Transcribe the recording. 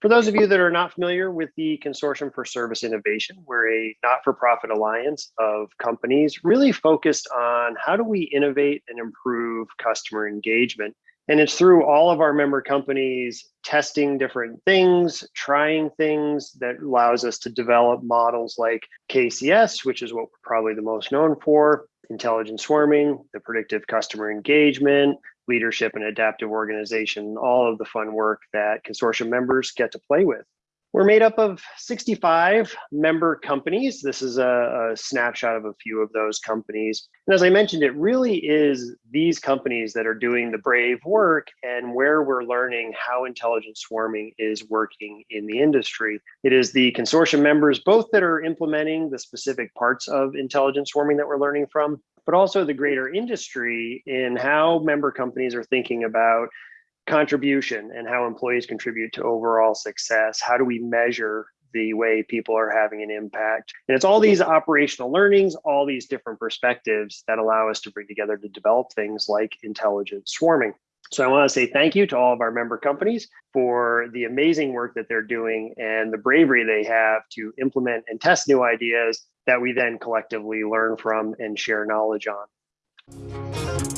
For those of you that are not familiar with the Consortium for Service Innovation, we're a not-for-profit alliance of companies really focused on how do we innovate and improve customer engagement. And it's through all of our member companies testing different things, trying things that allows us to develop models like KCS, which is what we're probably the most known for, intelligent swarming, the predictive customer engagement, leadership and adaptive organization, all of the fun work that consortium members get to play with. We're made up of 65 member companies. This is a, a, snapshot of a few of those companies. And as I mentioned, it really is these companies that are doing the brave work and where we're learning how intelligent swarming is working in the industry. It is the consortium members, both that are implementing the specific parts of intelligent swarming that we're learning from, but also the greater industry in how member companies are thinking about contribution and how employees contribute to overall success. How do we measure the way people are having an impact? And it's all these operational learnings, all these different perspectives that allow us to bring together to develop things like intelligent swarming. So I want to say thank you to all of our member companies for the amazing work that they're doing and the bravery they have to implement and test new ideas that we then collectively learn from and share knowledge on.